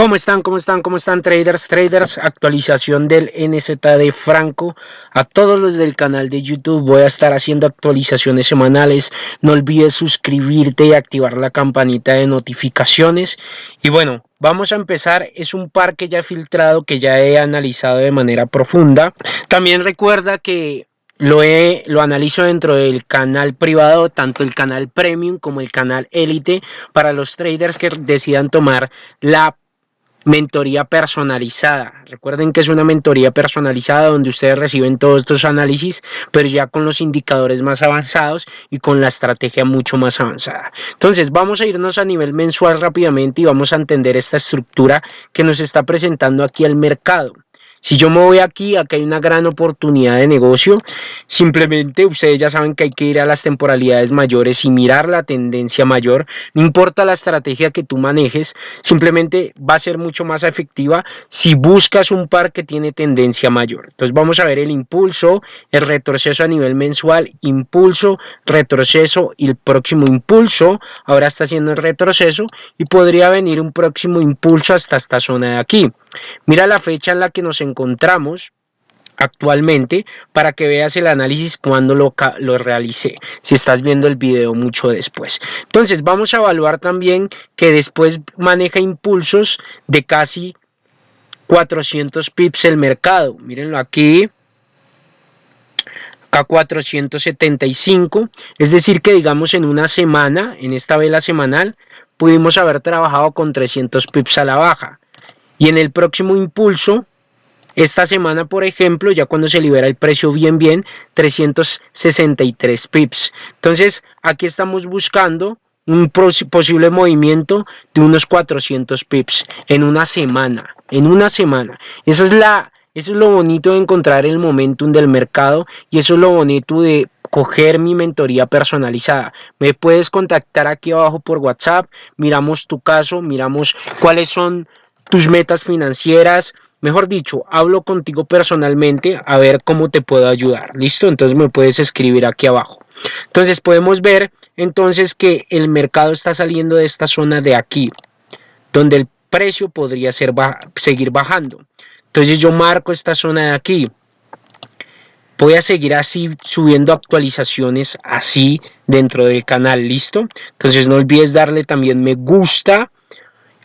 ¿Cómo están? ¿Cómo están? ¿Cómo están traders? Traders, actualización del NZD Franco. A todos los del canal de YouTube voy a estar haciendo actualizaciones semanales. No olvides suscribirte y activar la campanita de notificaciones. Y bueno, vamos a empezar. Es un par que ya he filtrado, que ya he analizado de manera profunda. También recuerda que lo, he, lo analizo dentro del canal privado, tanto el canal premium como el canal élite, para los traders que decidan tomar la mentoría personalizada. Recuerden que es una mentoría personalizada donde ustedes reciben todos estos análisis, pero ya con los indicadores más avanzados y con la estrategia mucho más avanzada. Entonces, vamos a irnos a nivel mensual rápidamente y vamos a entender esta estructura que nos está presentando aquí el mercado. Si yo me voy aquí, acá hay una gran oportunidad de negocio. Simplemente ustedes ya saben que hay que ir a las temporalidades mayores y mirar la tendencia mayor. No importa la estrategia que tú manejes, simplemente va a ser mucho más efectiva si buscas un par que tiene tendencia mayor. Entonces vamos a ver el impulso, el retroceso a nivel mensual, impulso, retroceso y el próximo impulso. Ahora está haciendo el retroceso y podría venir un próximo impulso hasta esta zona de aquí. Mira la fecha en la que nos encontramos actualmente para que veas el análisis cuando lo, lo realicé, si estás viendo el video mucho después. Entonces vamos a evaluar también que después maneja impulsos de casi 400 pips el mercado. Mírenlo aquí, a 475, es decir que digamos en una semana, en esta vela semanal, pudimos haber trabajado con 300 pips a la baja. Y en el próximo impulso, esta semana, por ejemplo, ya cuando se libera el precio bien, bien, 363 pips. Entonces, aquí estamos buscando un posible movimiento de unos 400 pips en una semana, en una semana. Es la, eso es lo bonito de encontrar el momentum del mercado y eso es lo bonito de coger mi mentoría personalizada. Me puedes contactar aquí abajo por WhatsApp, miramos tu caso, miramos cuáles son tus metas financieras, mejor dicho, hablo contigo personalmente a ver cómo te puedo ayudar. ¿Listo? Entonces me puedes escribir aquí abajo. Entonces podemos ver entonces que el mercado está saliendo de esta zona de aquí, donde el precio podría ser seguir bajando. Entonces yo marco esta zona de aquí. Voy a seguir así subiendo actualizaciones así dentro del canal, ¿listo? Entonces no olvides darle también me gusta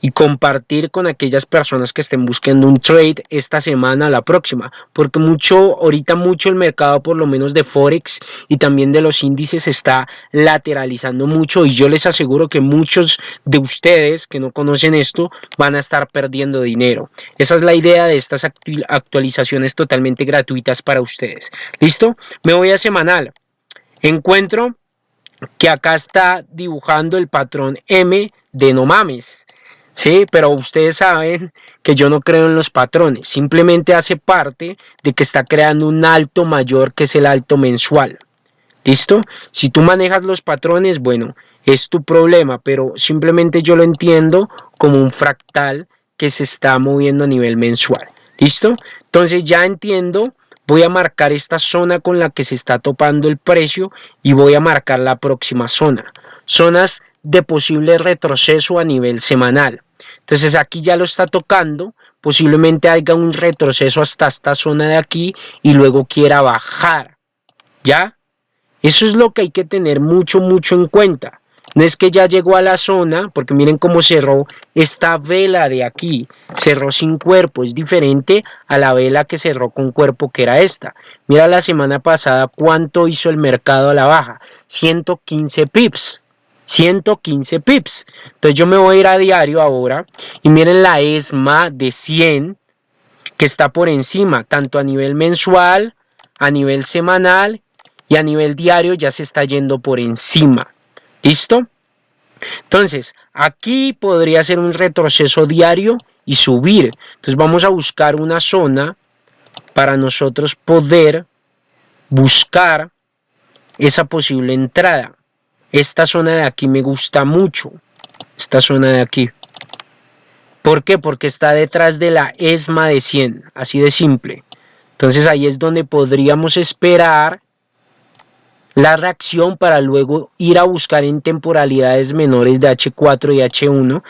y compartir con aquellas personas que estén buscando un trade esta semana, la próxima, porque mucho, ahorita mucho el mercado por lo menos de Forex y también de los índices está lateralizando mucho y yo les aseguro que muchos de ustedes que no conocen esto van a estar perdiendo dinero. Esa es la idea de estas actualizaciones totalmente gratuitas para ustedes. ¿Listo? Me voy a semanal. Encuentro que acá está dibujando el patrón M de no mames. Sí, pero ustedes saben que yo no creo en los patrones, simplemente hace parte de que está creando un alto mayor que es el alto mensual. ¿Listo? Si tú manejas los patrones, bueno, es tu problema, pero simplemente yo lo entiendo como un fractal que se está moviendo a nivel mensual. ¿Listo? Entonces ya entiendo, voy a marcar esta zona con la que se está topando el precio y voy a marcar la próxima zona. Zonas de posible retroceso a nivel semanal. Entonces aquí ya lo está tocando, posiblemente haya un retroceso hasta esta zona de aquí y luego quiera bajar. ¿Ya? Eso es lo que hay que tener mucho, mucho en cuenta. No es que ya llegó a la zona, porque miren cómo cerró esta vela de aquí. Cerró sin cuerpo, es diferente a la vela que cerró con cuerpo que era esta. Mira la semana pasada cuánto hizo el mercado a la baja. 115 pips. 115 pips. Entonces yo me voy a ir a diario ahora y miren la ESMA de 100 que está por encima, tanto a nivel mensual, a nivel semanal y a nivel diario ya se está yendo por encima. ¿Listo? Entonces, aquí podría ser un retroceso diario y subir. Entonces vamos a buscar una zona para nosotros poder buscar esa posible entrada. Esta zona de aquí me gusta mucho. Esta zona de aquí. ¿Por qué? Porque está detrás de la ESMA de 100. Así de simple. Entonces ahí es donde podríamos esperar la reacción para luego ir a buscar en temporalidades menores de H4 y H1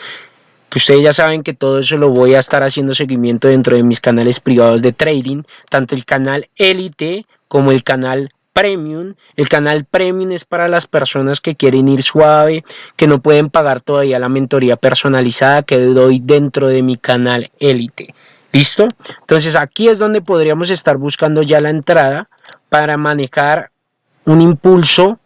que ustedes ya saben que todo eso lo voy a estar haciendo seguimiento dentro de mis canales privados de trading, tanto el canal Elite como el canal Premium. El canal Premium es para las personas que quieren ir suave, que no pueden pagar todavía la mentoría personalizada que doy dentro de mi canal Elite. ¿Listo? Entonces aquí es donde podríamos estar buscando ya la entrada para manejar un impulso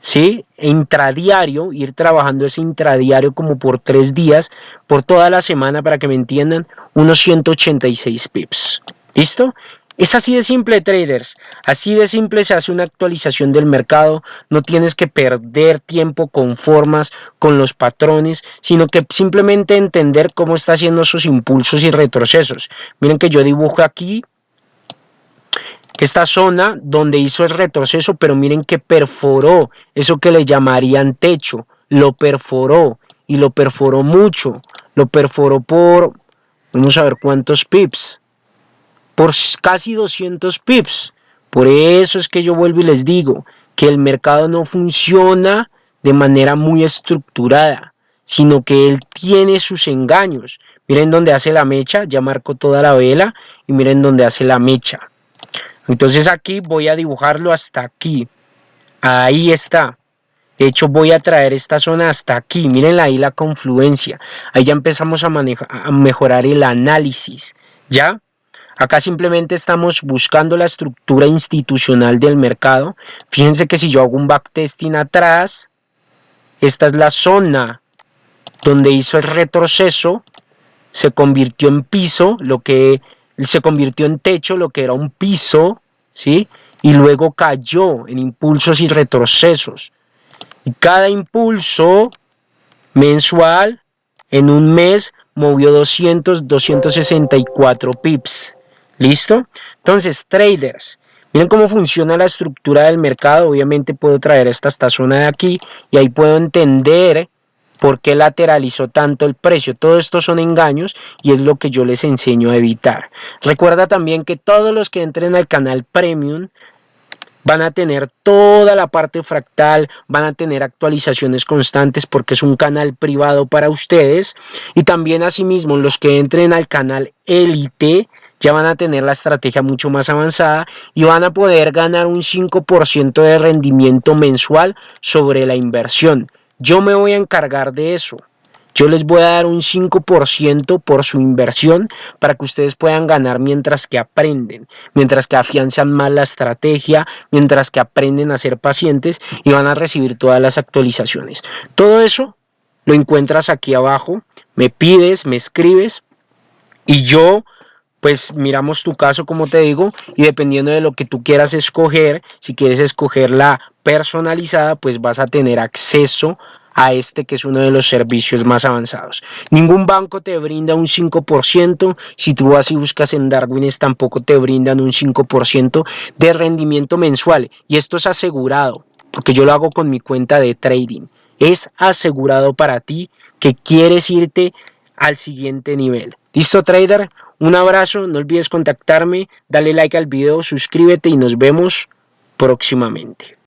¿sí? Intradiario, ir trabajando ese intradiario como por tres días, por toda la semana, para que me entiendan, unos 186 pips. ¿Listo? Es así de simple, traders. Así de simple se hace una actualización del mercado. No tienes que perder tiempo con formas, con los patrones, sino que simplemente entender cómo está haciendo sus impulsos y retrocesos. Miren que yo dibujo aquí esta zona donde hizo el retroceso, pero miren que perforó, eso que le llamarían techo, lo perforó y lo perforó mucho, lo perforó por, vamos a ver cuántos pips, por casi 200 pips. Por eso es que yo vuelvo y les digo que el mercado no funciona de manera muy estructurada, sino que él tiene sus engaños. Miren donde hace la mecha, ya marcó toda la vela y miren donde hace la mecha. Entonces aquí voy a dibujarlo hasta aquí. Ahí está. De hecho voy a traer esta zona hasta aquí. Miren ahí la confluencia. Ahí ya empezamos a, a mejorar el análisis. ¿Ya? Acá simplemente estamos buscando la estructura institucional del mercado. Fíjense que si yo hago un backtesting atrás, esta es la zona donde hizo el retroceso, se convirtió en piso, lo que se convirtió en techo, lo que era un piso, ¿sí? Y luego cayó en impulsos y retrocesos. Y cada impulso mensual en un mes movió 200, 264 pips. ¿Listo? Entonces, traders, miren cómo funciona la estructura del mercado. Obviamente puedo traer esta, esta zona de aquí y ahí puedo entender ¿Por qué lateralizó tanto el precio? Todo esto son engaños y es lo que yo les enseño a evitar. Recuerda también que todos los que entren al canal Premium van a tener toda la parte fractal, van a tener actualizaciones constantes porque es un canal privado para ustedes y también asimismo los que entren al canal Elite ya van a tener la estrategia mucho más avanzada y van a poder ganar un 5% de rendimiento mensual sobre la inversión. Yo me voy a encargar de eso. Yo les voy a dar un 5% por su inversión para que ustedes puedan ganar mientras que aprenden, mientras que afianzan más la estrategia, mientras que aprenden a ser pacientes y van a recibir todas las actualizaciones. Todo eso lo encuentras aquí abajo, me pides, me escribes y yo pues miramos tu caso como te digo y dependiendo de lo que tú quieras escoger, si quieres escoger la personalizada pues vas a tener acceso a este que es uno de los servicios más avanzados. Ningún banco te brinda un 5%, si tú vas y buscas en Darwin tampoco te brindan un 5% de rendimiento mensual y esto es asegurado porque yo lo hago con mi cuenta de trading. Es asegurado para ti que quieres irte al siguiente nivel. ¿Listo trader? Un abrazo, no olvides contactarme, dale like al video, suscríbete y nos vemos próximamente.